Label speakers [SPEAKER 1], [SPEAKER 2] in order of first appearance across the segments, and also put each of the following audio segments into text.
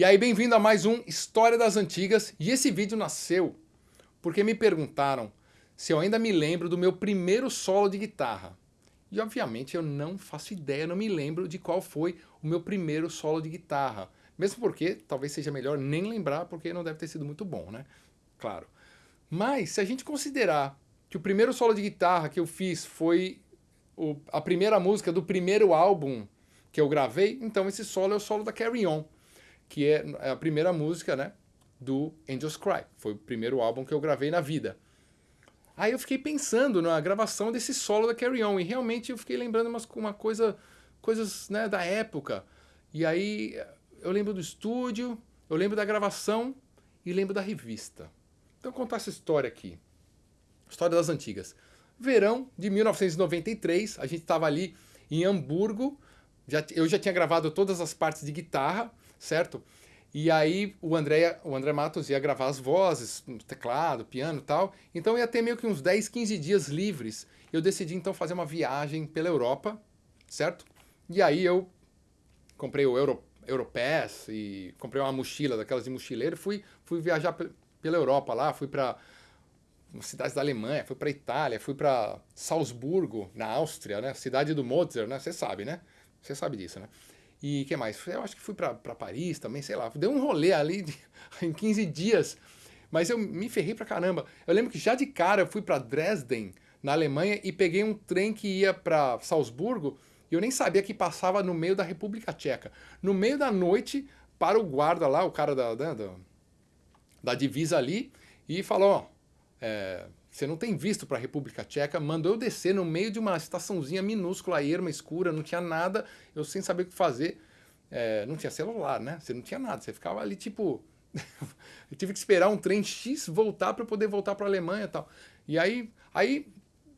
[SPEAKER 1] E aí, bem-vindo a mais um História das Antigas. E esse vídeo nasceu porque me perguntaram se eu ainda me lembro do meu primeiro solo de guitarra. E obviamente eu não faço ideia, não me lembro de qual foi o meu primeiro solo de guitarra. Mesmo porque talvez seja melhor nem lembrar, porque não deve ter sido muito bom, né? Claro. Mas se a gente considerar que o primeiro solo de guitarra que eu fiz foi o, a primeira música do primeiro álbum que eu gravei, então esse solo é o solo da Carry On, que é, é a primeira música, né, do Angels Cry. Foi o primeiro álbum que eu gravei na vida. Aí eu fiquei pensando na gravação desse solo da Carry On, e realmente eu fiquei lembrando umas, uma coisa, coisas né, da época. E aí eu lembro do estúdio, eu lembro da gravação e lembro da revista. Então vou contar essa história aqui. História das antigas. Verão de 1993, a gente estava ali em Hamburgo, já, eu já tinha gravado todas as partes de guitarra, certo? E aí o André, o André Matos ia gravar as vozes, teclado, piano e tal. Então ia ter meio que uns 10, 15 dias livres. Eu decidi então fazer uma viagem pela Europa, certo? E aí eu comprei o Euro, Europass e comprei uma mochila daquelas de mochileiro, fui, fui viajar pela Europa lá, fui para cidades da Alemanha, fui para Itália, fui para Salzburgo, na Áustria, né? Cidade do Mozart, né? Você sabe, né? Você sabe disso, né? E que mais? Eu acho que fui para Paris também, sei lá. Deu um rolê ali de, em 15 dias. Mas eu me ferrei pra caramba. Eu lembro que já de cara eu fui para Dresden, na Alemanha, e peguei um trem que ia para Salzburgo, e eu nem sabia que passava no meio da República Tcheca. No meio da noite, para o guarda lá, o cara da, da, da divisa ali, e falou, ó, é, você não tem visto para a República Tcheca, mandou eu descer no meio de uma estaçãozinha minúscula, erma, escura, não tinha nada, eu sem saber o que fazer, é, não tinha celular, né? Você não tinha nada, você ficava ali tipo... eu tive que esperar um trem X voltar para poder voltar para a Alemanha e tal. E aí, aí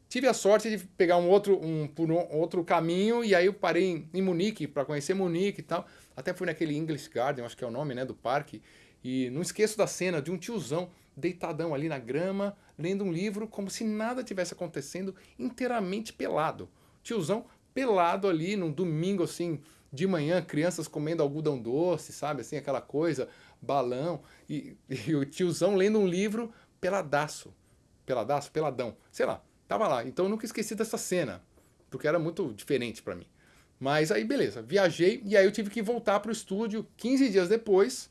[SPEAKER 1] tive a sorte de pegar um outro, um, por um outro caminho, e aí eu parei em, em Munique para conhecer Munique e tal. Até fui naquele English Garden, acho que é o nome né, do parque, e não esqueço da cena de um tiozão deitadão ali na grama, lendo um livro como se nada tivesse acontecendo, inteiramente pelado. Tiozão pelado ali num domingo assim, de manhã, crianças comendo algodão doce, sabe? Assim, aquela coisa, balão. E, e o tiozão lendo um livro peladaço. Peladaço? Peladão. Sei lá, tava lá. Então eu nunca esqueci dessa cena, porque era muito diferente para mim. Mas aí, beleza, viajei e aí eu tive que voltar para o estúdio 15 dias depois,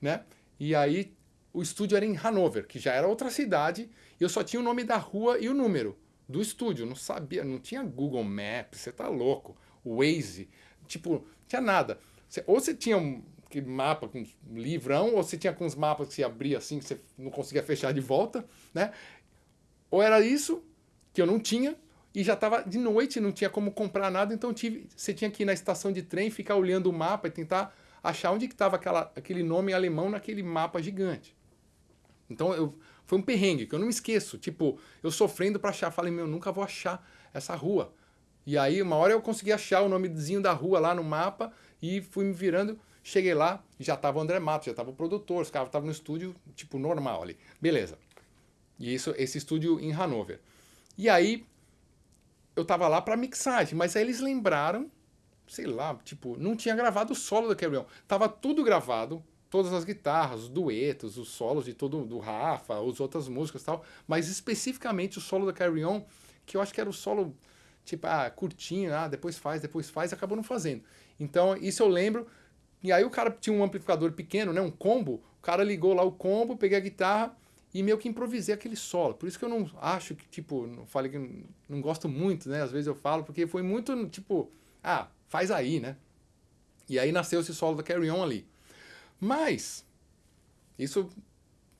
[SPEAKER 1] né? E aí o estúdio era em Hanover, que já era outra cidade, e eu só tinha o nome da rua e o número do estúdio, não sabia, não tinha Google Maps, você tá louco, Waze, tipo, não tinha nada. ou você tinha um mapa com um livrão, ou você tinha com os mapas que você abria assim, que você não conseguia fechar de volta, né? Ou era isso, que eu não tinha, e já estava de noite, não tinha como comprar nada, então tive, você tinha que ir na estação de trem, ficar olhando o mapa e tentar achar onde estava aquele nome alemão naquele mapa gigante. Então eu, foi um perrengue que eu não esqueço. Tipo, eu sofrendo para achar. Falei, meu, nunca vou achar essa rua. E aí, uma hora eu consegui achar o nomezinho da rua lá no mapa e fui me virando. Cheguei lá, já tava o André Matos, já tava o produtor, os caras estavam no estúdio, tipo, normal ali. Beleza. E isso, esse estúdio em Hanover. E aí, eu tava lá para mixagem, mas aí eles lembraram, sei lá, tipo, não tinha gravado o solo Carry On. Tava tudo gravado, todas as guitarras, os duetos, os solos de todo do Rafa, as outras músicas e tal, mas especificamente o solo da Carry On, que eu acho que era o solo tipo, ah, curtinho, ah, depois faz, depois faz, acabou não fazendo. Então, isso eu lembro. E aí o cara tinha um amplificador pequeno, né, um combo, o cara ligou lá o combo, peguei a guitarra e meio que improvisei aquele solo. Por isso que eu não acho que, tipo, não falei que não gosto muito, né, às vezes eu falo, porque foi muito, tipo, ah, faz aí, né. E aí nasceu esse solo da Carry On ali. Mas, isso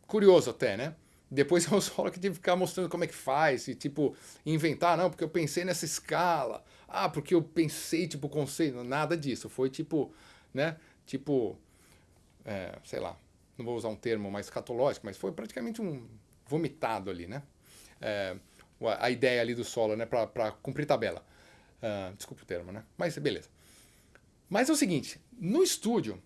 [SPEAKER 1] curioso até, né? Depois um solo que tive que ficar mostrando como é que faz, e tipo, inventar, não, porque eu pensei nessa escala, ah, porque eu pensei, tipo, conceito, nada disso, foi tipo, né, tipo, é, sei lá, não vou usar um termo mais catológico, mas foi praticamente um vomitado ali, né, é, a ideia ali do solo, né, para cumprir tabela. Uh, desculpa o termo, né, mas beleza. Mas é o seguinte, no estúdio,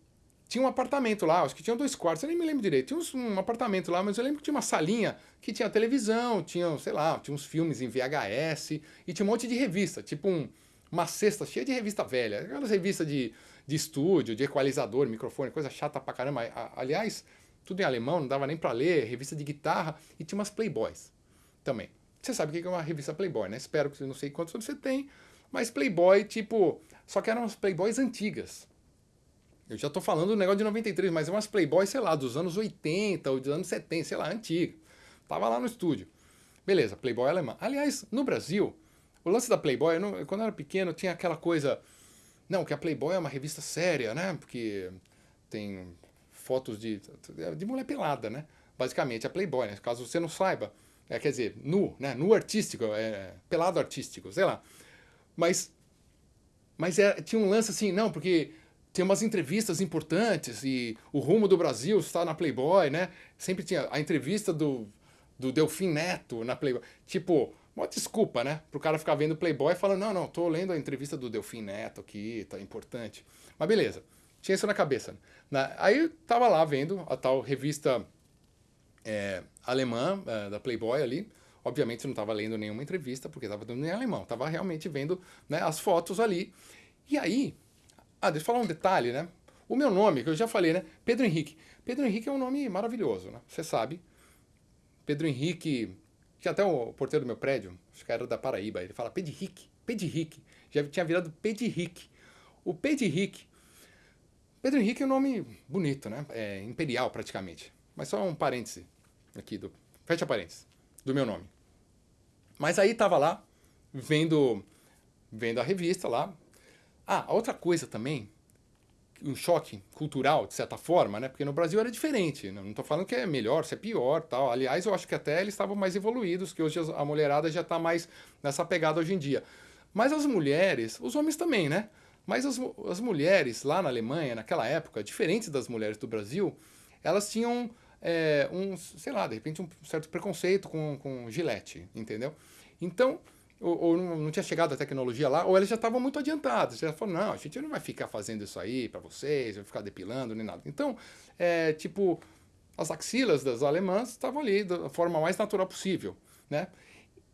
[SPEAKER 1] tinha um apartamento lá, acho que tinha dois quartos, eu nem me lembro direito. Tinha uns, um apartamento lá, mas eu lembro que tinha uma salinha que tinha televisão, tinha, sei lá, tinha uns filmes em VHS e tinha um monte de revista, tipo um, uma cesta cheia de revista velha, aquelas revistas de, de estúdio, de equalizador, microfone, coisa chata pra caramba. Aliás, tudo em alemão, não dava nem para ler, revista de guitarra, e tinha umas Playboys também. Você sabe o que é uma revista Playboy, né? Espero que não sei quantos você tem, mas Playboy, tipo, só que eram umas Playboys antigas. Eu já tô falando do negócio de 93, mas é umas Playboy, sei lá, dos anos 80 ou dos anos 70, sei lá, antiga. Tava lá no estúdio. Beleza, Playboy alemã. Aliás, no Brasil, o lance da Playboy, eu não, quando eu era pequeno, tinha aquela coisa. Não, que a Playboy é uma revista séria, né? Porque tem fotos de, de mulher pelada, né? Basicamente, a Playboy, né? Caso você não saiba. É, quer dizer, nu, né? Nu artístico, é, pelado artístico, sei lá. Mas, mas é, tinha um lance assim, não, porque tem umas entrevistas importantes e o rumo do Brasil está na Playboy, né? Sempre tinha a entrevista do, do Delfim Neto na Playboy. Tipo, uma desculpa, né? Pro cara ficar vendo Playboy e falando, não, não, tô lendo a entrevista do Delfim Neto aqui, tá importante. Mas beleza, tinha isso na cabeça. Na, aí eu tava lá vendo a tal revista é, alemã é, da Playboy ali. Obviamente não estava lendo nenhuma entrevista, porque estava dando em alemão. Estava realmente vendo né, as fotos ali. E aí, ah, deixa eu falar um detalhe, né? O meu nome, que eu já falei, né? Pedro Henrique. Pedro Henrique é um nome maravilhoso, né? Você sabe. Pedro Henrique, que até o porteiro do meu prédio, acho que era da Paraíba, ele fala Pedro Henrique, Pedro Henrique. Já tinha virado Pedro Henrique. O Pedro Henrique. Pedro Henrique é um nome bonito, né? É imperial praticamente. Mas só um parêntese aqui, do, fecha parênteses, do meu nome. Mas aí tava lá, vendo, vendo a revista lá, ah, outra coisa também, um choque cultural, de certa forma, né? Porque no Brasil era diferente. Não estou falando que é melhor, se é pior, tal. Aliás, eu acho que até eles estavam mais evoluídos, que hoje a mulherada já está mais nessa pegada hoje em dia. Mas as mulheres, os homens também, né? Mas as, as mulheres lá na Alemanha, naquela época, diferentes das mulheres do Brasil, elas tinham é, um, sei lá, de repente um certo preconceito com, com gilete, entendeu? Então, ou, ou, não tinha chegado a tecnologia lá, ou eles já estavam muito adiantados. Já falaram, não, a gente não vai ficar fazendo isso aí para vocês, vai ficar depilando nem nada. Então, é, tipo, as axilas das alemãs estavam ali da forma mais natural possível, né?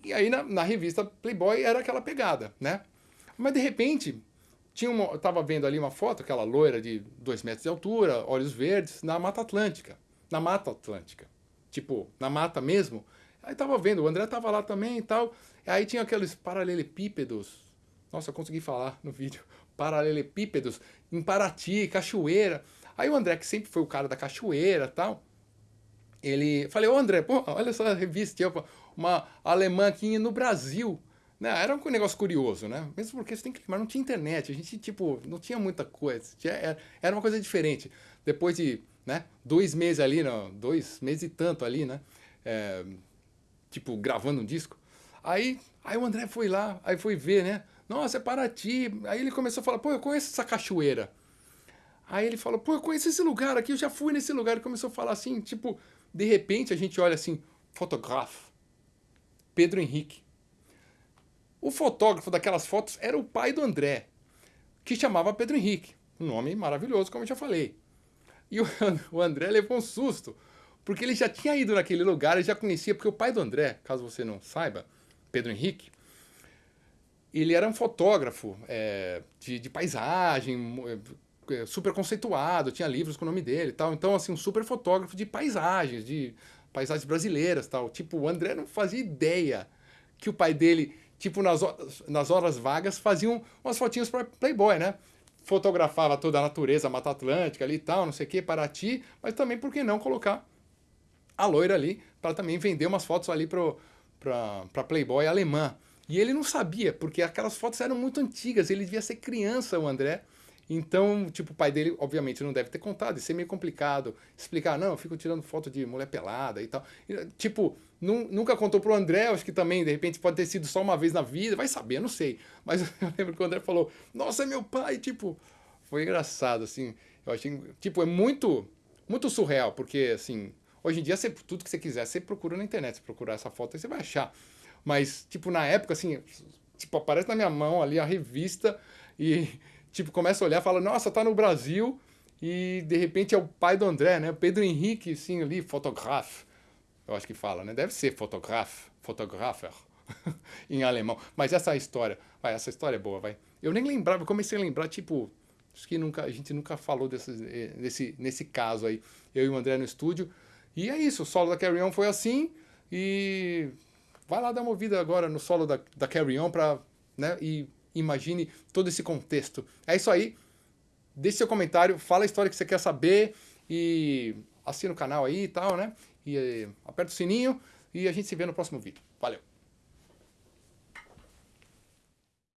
[SPEAKER 1] E aí na, na, revista Playboy era aquela pegada, né? Mas de repente, tinha uma, tava vendo ali uma foto, aquela loira de dois metros de altura, olhos verdes, na Mata Atlântica. Na Mata Atlântica. Tipo, na mata mesmo. Aí tava vendo, o André tava lá também e tal. Aí tinha aqueles paralelepípedos. Nossa, eu consegui falar no vídeo. Paralelepípedos em Paraty, cachoeira. Aí o André, que sempre foi o cara da cachoeira tal, ele... Falei, ô André, pô, olha só a revista, uma alemã aqui no Brasil. Né? Era um negócio curioso, né? Mesmo porque você tem que mas não tinha internet, a gente, tipo, não tinha muita coisa. Tinha, era uma coisa diferente. Depois de né, dois meses ali, não, dois meses e tanto ali, né? É, tipo, gravando um disco, Aí, aí o André foi lá, aí foi ver, né? Nossa, é Paraty. Aí ele começou a falar, pô, eu conheço essa cachoeira. Aí ele falou, pô, eu conheço esse lugar aqui, eu já fui nesse lugar. Ele começou a falar assim, tipo, de repente a gente olha assim, fotógrafo, Pedro Henrique. O fotógrafo daquelas fotos era o pai do André, que chamava Pedro Henrique. Um nome maravilhoso, como eu já falei. E o André levou um susto, porque ele já tinha ido naquele lugar, ele já conhecia, porque o pai do André, caso você não saiba, Pedro Henrique, ele era um fotógrafo é, de, de, paisagem, é, super conceituado, tinha livros com o nome dele e tal. Então, assim, um super fotógrafo de paisagens, de paisagens brasileiras tal. Tipo, o André não fazia ideia que o pai dele, tipo, nas, nas horas vagas, faziam umas fotinhas para Playboy, né? Fotografava toda a natureza, a Mata Atlântica ali e tal, não sei o que, Paraty, mas também, por que não colocar a loira ali para também vender umas fotos ali pro para Playboy alemã. E ele não sabia, porque aquelas fotos eram muito antigas, ele devia ser criança, o André. Então, tipo, o pai dele, obviamente, não deve ter contado, isso é meio complicado. Explicar, não, eu fico tirando foto de mulher pelada e tal. E, tipo, nunca contou pro André, acho que também, de repente, pode ter sido só uma vez na vida, vai saber, não sei. Mas eu lembro que o André falou, nossa, é meu pai, tipo, foi engraçado, assim. Eu achei, tipo, é muito, muito surreal, porque, assim, Hoje em dia, você, tudo que você quiser, você procura na internet, você procurar essa foto aí você vai achar. Mas, tipo, na época, assim, tipo, aparece na minha mão ali a revista e, tipo, começa a olhar fala, nossa, tá no Brasil e, de repente, é o pai do André, né? Pedro Henrique, assim, ali, fotógrafo. Eu acho que fala, né? Deve ser fotógrafo, fotografer, em alemão. Mas essa história, vai, essa história é boa, vai. Eu nem lembrava, eu comecei a lembrar, tipo, acho que nunca, a gente nunca falou desse, nesse, nesse caso aí, eu e o André no estúdio. E é isso, o solo da Carry On foi assim, e vai lá dar uma ouvida agora no solo da, da Carry On pra, né, e imagine todo esse contexto. É isso aí, deixe seu comentário, fala a história que você quer saber e assina o canal aí e tal, né? E eh, aperta o sininho e a gente se vê no próximo vídeo. Valeu!